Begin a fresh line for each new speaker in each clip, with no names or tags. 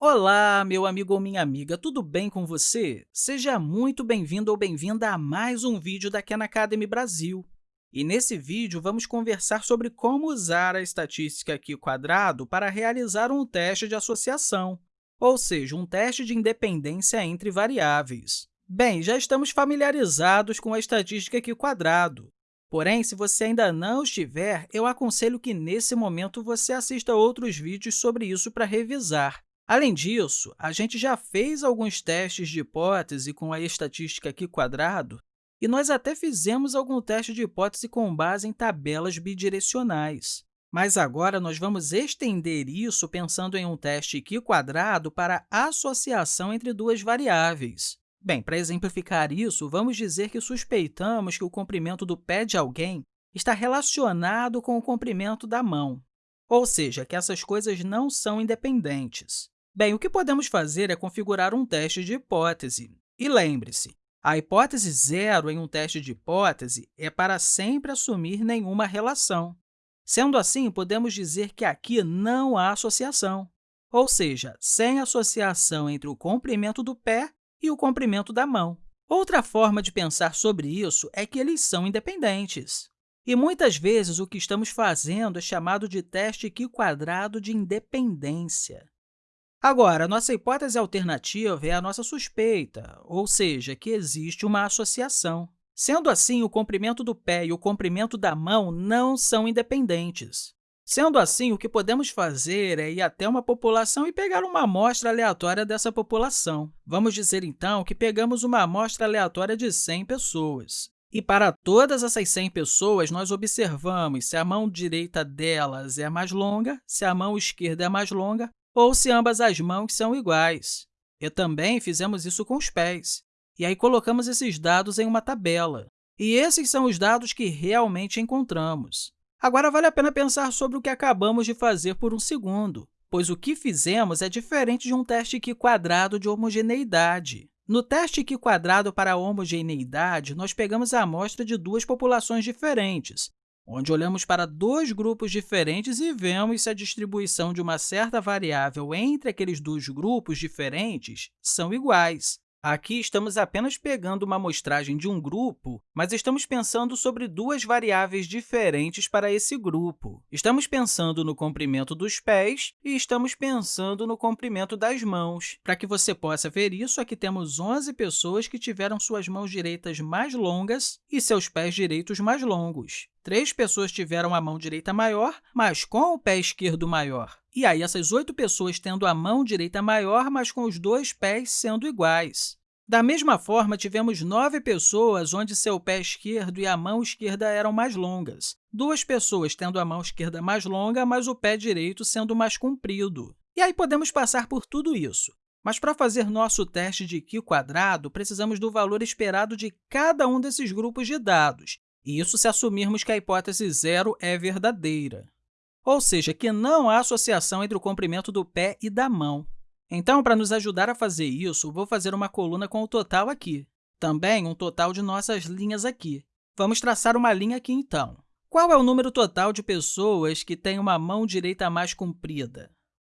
Olá, meu amigo ou minha amiga, tudo bem com você? Seja muito bem-vindo ou bem-vinda a mais um vídeo da Khan Academy Brasil. E nesse vídeo, vamos conversar sobre como usar a estatística aqui quadrado para realizar um teste de associação, ou seja, um teste de independência entre variáveis. Bem, já estamos familiarizados com a estatística aqui quadrado. Porém, se você ainda não estiver, eu aconselho que, nesse momento, você assista outros vídeos sobre isso para revisar. Além disso, a gente já fez alguns testes de hipótese com a estatística aqui quadrado, e nós até fizemos algum teste de hipótese com base em tabelas bidirecionais. Mas agora nós vamos estender isso pensando em um teste aqui quadrado para associação entre duas variáveis. Bem, para exemplificar isso, vamos dizer que suspeitamos que o comprimento do pé de alguém está relacionado com o comprimento da mão, ou seja, que essas coisas não são independentes. Bem, o que podemos fazer é configurar um teste de hipótese. E lembre-se, a hipótese zero em um teste de hipótese é para sempre assumir nenhuma relação. Sendo assim, podemos dizer que aqui não há associação, ou seja, sem associação entre o comprimento do pé e o comprimento da mão. Outra forma de pensar sobre isso é que eles são independentes. E muitas vezes o que estamos fazendo é chamado de teste Q quadrado de independência. Agora, nossa hipótese alternativa é a nossa suspeita, ou seja, que existe uma associação. Sendo assim, o comprimento do pé e o comprimento da mão não são independentes. Sendo assim, o que podemos fazer é ir até uma população e pegar uma amostra aleatória dessa população. Vamos dizer, então, que pegamos uma amostra aleatória de 100 pessoas. E para todas essas 100 pessoas, nós observamos se a mão direita delas é mais longa, se a mão esquerda é mais longa ou se ambas as mãos são iguais. E também fizemos isso com os pés. E aí colocamos esses dados em uma tabela. E esses são os dados que realmente encontramos. Agora, vale a pena pensar sobre o que acabamos de fazer por um segundo, pois o que fizemos é diferente de um teste Q quadrado de homogeneidade. No teste Q quadrado para homogeneidade, nós pegamos a amostra de duas populações diferentes, onde olhamos para dois grupos diferentes e vemos se a distribuição de uma certa variável entre aqueles dois grupos diferentes são iguais. Aqui, estamos apenas pegando uma amostragem de um grupo, mas estamos pensando sobre duas variáveis diferentes para esse grupo. Estamos pensando no comprimento dos pés e estamos pensando no comprimento das mãos. Para que você possa ver isso, aqui temos 11 pessoas que tiveram suas mãos direitas mais longas e seus pés direitos mais longos. Três pessoas tiveram a mão direita maior, mas com o pé esquerdo maior. E aí, essas oito pessoas tendo a mão direita maior, mas com os dois pés sendo iguais. Da mesma forma, tivemos nove pessoas onde seu pé esquerdo e a mão esquerda eram mais longas, duas pessoas tendo a mão esquerda mais longa, mas o pé direito sendo mais comprido. E aí podemos passar por tudo isso. Mas para fazer nosso teste de Q quadrado, precisamos do valor esperado de cada um desses grupos de dados, e isso se assumirmos que a hipótese zero é verdadeira ou seja, que não há associação entre o comprimento do pé e da mão. Então, para nos ajudar a fazer isso, vou fazer uma coluna com o total aqui, também um total de nossas linhas aqui. Vamos traçar uma linha aqui, então. Qual é o número total de pessoas que têm uma mão direita mais comprida?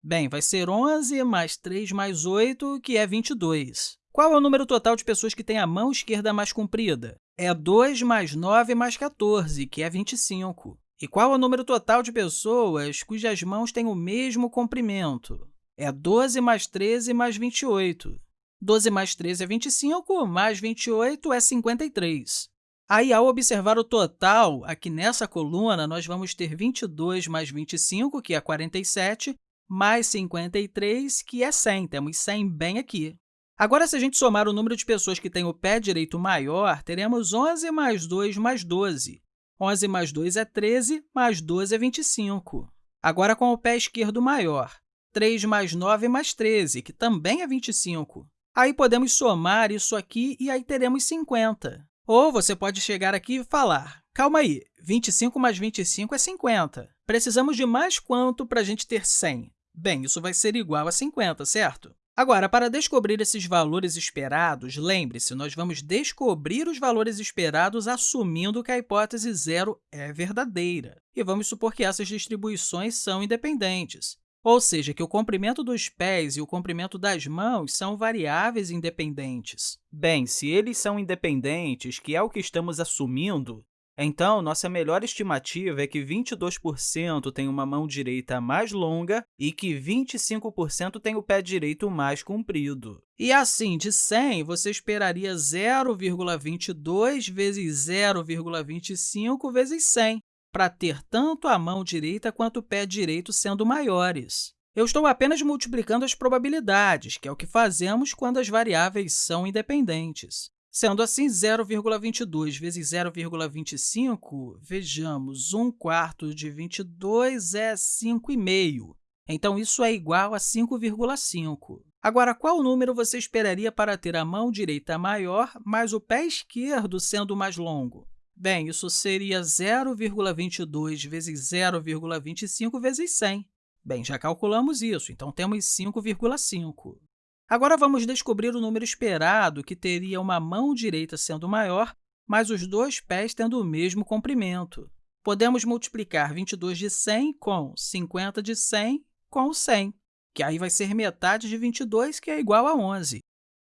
Bem, vai ser 11 mais 3 mais 8, que é 22. Qual é o número total de pessoas que têm a mão esquerda mais comprida? É 2 mais 9 mais 14, que é 25. E qual é o número total de pessoas cujas mãos têm o mesmo comprimento? É 12 mais 13 mais 28. 12 mais 13 é 25, mais 28 é 53. Aí, ao observar o total, aqui nessa coluna, nós vamos ter 22 mais 25, que é 47, mais 53, que é 100. Temos 100 bem aqui. Agora, se a gente somar o número de pessoas que têm o pé direito maior, teremos 11 mais 2 mais 12. 11 mais 2 é 13, mais 12 é 25. Agora, com o pé esquerdo maior, 3 mais 9 mais 13, que também é 25. Aí, podemos somar isso aqui e aí teremos 50. Ou você pode chegar aqui e falar, calma aí, 25 mais 25 é 50. Precisamos de mais quanto para a gente ter 100? Bem, isso vai ser igual a 50, certo? Agora, para descobrir esses valores esperados, lembre-se, nós vamos descobrir os valores esperados assumindo que a hipótese zero é verdadeira. E vamos supor que essas distribuições são independentes. ou seja, que o comprimento dos pés e o comprimento das mãos são variáveis independentes. Bem, se eles são independentes, que é o que estamos assumindo, então, nossa melhor estimativa é que 22% tem uma mão direita mais longa e que 25% tem o pé direito mais comprido. E assim, de 100, você esperaria 0,22 vezes 0,25 vezes 100, para ter tanto a mão direita quanto o pé direito sendo maiores. Eu estou apenas multiplicando as probabilidades, que é o que fazemos quando as variáveis são independentes. Sendo assim, 0,22 vezes 0,25, vejamos, 1 quarto de 22 é 5,5. Então, isso é igual a 5,5. Agora, qual número você esperaria para ter a mão direita maior, mas o pé esquerdo sendo mais longo? Bem, isso seria 0,22 vezes 0,25 vezes 100. Bem, já calculamos isso, então temos 5,5. Agora, vamos descobrir o número esperado, que teria uma mão direita sendo maior, mas os dois pés tendo o mesmo comprimento. Podemos multiplicar 22 de 100 com 50 de 100 com 100, que aí vai ser metade de 22, que é igual a 11.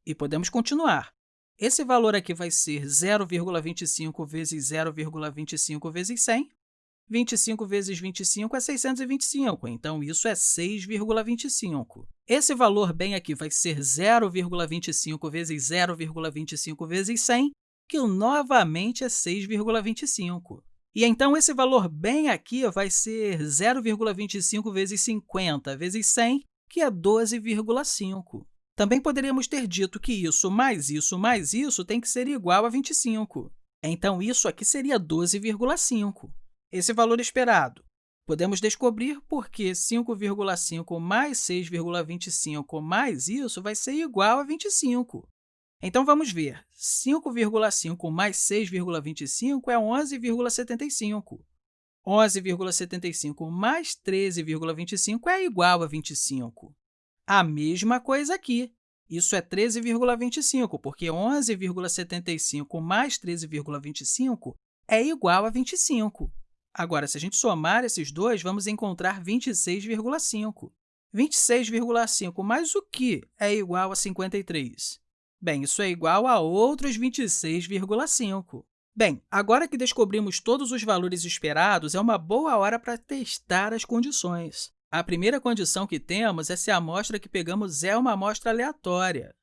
E podemos continuar. Esse valor aqui vai ser 0,25 vezes 0,25 vezes 100, 25 vezes 25 é 625, então isso é 6,25. Esse valor bem aqui vai ser 0,25 vezes 0,25 vezes 100, que novamente é 6,25. E então, esse valor bem aqui vai ser 0,25 vezes 50 vezes 100, que é 12,5. Também poderíamos ter dito que isso mais isso mais isso tem que ser igual a 25. Então, isso aqui seria 12,5 esse valor esperado? Podemos descobrir porque 5,5 mais 6,25 mais isso vai ser igual a 25. Então, vamos ver. 5,5 mais 6,25 é 11,75. 11,75 mais 13,25 é igual a 25. A mesma coisa aqui. Isso é 13,25, porque 11,75 mais 13,25 é igual a 25. Agora, se a gente somar esses dois, vamos encontrar 26,5. 26,5 mais o que é igual a 53? Bem, isso é igual a outros 26,5. Bem, agora que descobrimos todos os valores esperados, é uma boa hora para testar as condições. A primeira condição que temos é se a amostra que pegamos é uma amostra aleatória.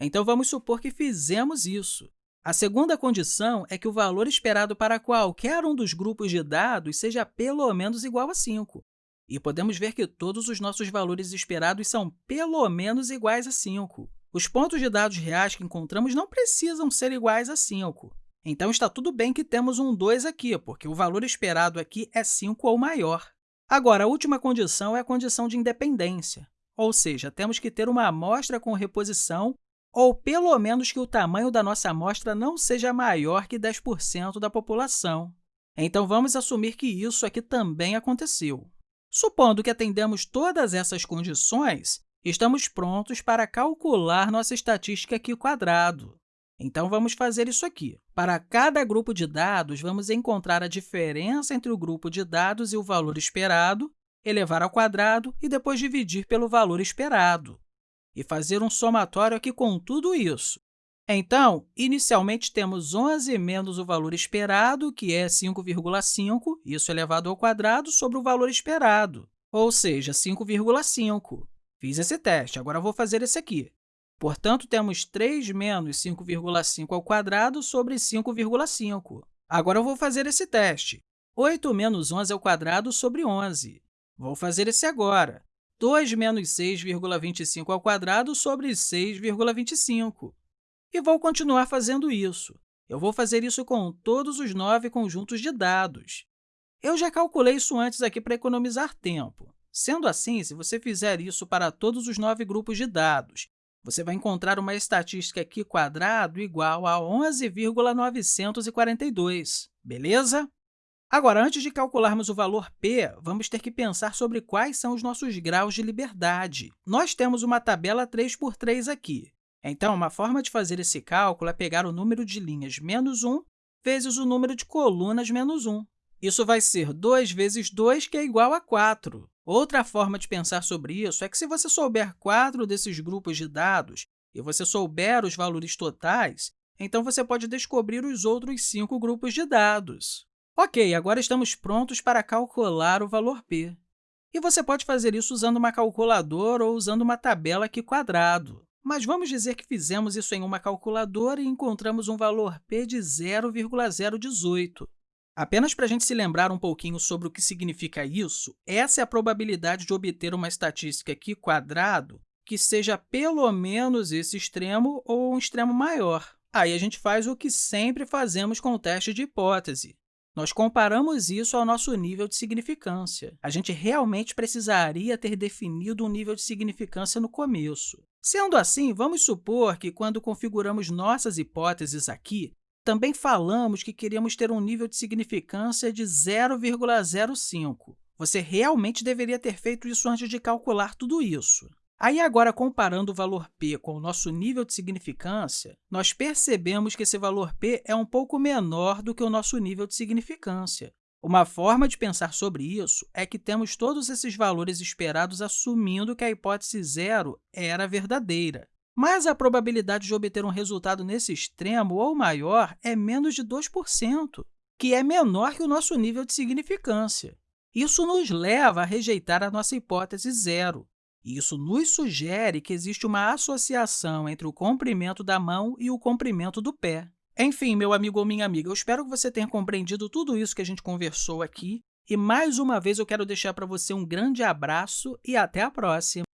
Então, vamos supor que fizemos isso. A segunda condição é que o valor esperado para qualquer um dos grupos de dados seja pelo menos igual a 5. E podemos ver que todos os nossos valores esperados são pelo menos iguais a 5. Os pontos de dados reais que encontramos não precisam ser iguais a 5. Então, está tudo bem que temos um 2 aqui, porque o valor esperado aqui é 5 ou maior. Agora, a última condição é a condição de independência, ou seja, temos que ter uma amostra com reposição ou pelo menos que o tamanho da nossa amostra não seja maior que 10% da população. Então, vamos assumir que isso aqui também aconteceu. Supondo que atendemos todas essas condições, estamos prontos para calcular nossa estatística aqui quadrado. Então, vamos fazer isso aqui. Para cada grupo de dados, vamos encontrar a diferença entre o grupo de dados e o valor esperado, elevar ao quadrado e depois dividir pelo valor esperado e fazer um somatório aqui com tudo isso. Então, inicialmente, temos 11 menos o valor esperado, que é 5,5, isso elevado ao quadrado, sobre o valor esperado, ou seja, 5,5. Fiz esse teste, agora vou fazer esse aqui. Portanto, temos 3 menos 5,5 ao quadrado sobre 5,5. Agora, eu vou fazer esse teste. 8 menos 11 ao quadrado sobre 11. Vou fazer esse agora. 2 menos 6,25 ao quadrado sobre 6,25. E vou continuar fazendo isso. Eu vou fazer isso com todos os nove conjuntos de dados. Eu já calculei isso antes aqui para economizar tempo. Sendo assim, se você fizer isso para todos os nove grupos de dados, você vai encontrar uma estatística aqui quadrado igual a 11,942, beleza? Agora, antes de calcularmos o valor p, vamos ter que pensar sobre quais são os nossos graus de liberdade. Nós temos uma tabela 3 por 3 aqui. Então, uma forma de fazer esse cálculo é pegar o número de linhas menos 1 vezes o número de colunas menos 1. Isso vai ser 2 vezes 2, que é igual a 4. Outra forma de pensar sobre isso é que, se você souber quatro desses grupos de dados e você souber os valores totais, então você pode descobrir os outros cinco grupos de dados. Ok, agora estamos prontos para calcular o valor p. E você pode fazer isso usando uma calculadora ou usando uma tabela aqui quadrado. Mas vamos dizer que fizemos isso em uma calculadora e encontramos um valor p de 0,018. Apenas para a gente se lembrar um pouquinho sobre o que significa isso, essa é a probabilidade de obter uma estatística aqui quadrado que seja pelo menos esse extremo ou um extremo maior. Aí a gente faz o que sempre fazemos com o teste de hipótese. Nós comparamos isso ao nosso nível de significância. A gente realmente precisaria ter definido um nível de significância no começo. Sendo assim, vamos supor que, quando configuramos nossas hipóteses aqui, também falamos que queríamos ter um nível de significância de 0,05. Você realmente deveria ter feito isso antes de calcular tudo isso. Aí, agora, comparando o valor p com o nosso nível de significância, nós percebemos que esse valor p é um pouco menor do que o nosso nível de significância. Uma forma de pensar sobre isso é que temos todos esses valores esperados assumindo que a hipótese zero era verdadeira. Mas a probabilidade de obter um resultado nesse extremo ou maior é menos de 2%, que é menor que o nosso nível de significância. Isso nos leva a rejeitar a nossa hipótese zero. Isso nos sugere que existe uma associação entre o comprimento da mão e o comprimento do pé. Enfim, meu amigo ou minha amiga, eu espero que você tenha compreendido tudo isso que a gente conversou aqui. E, mais uma vez, eu quero deixar para você um grande abraço e até a próxima!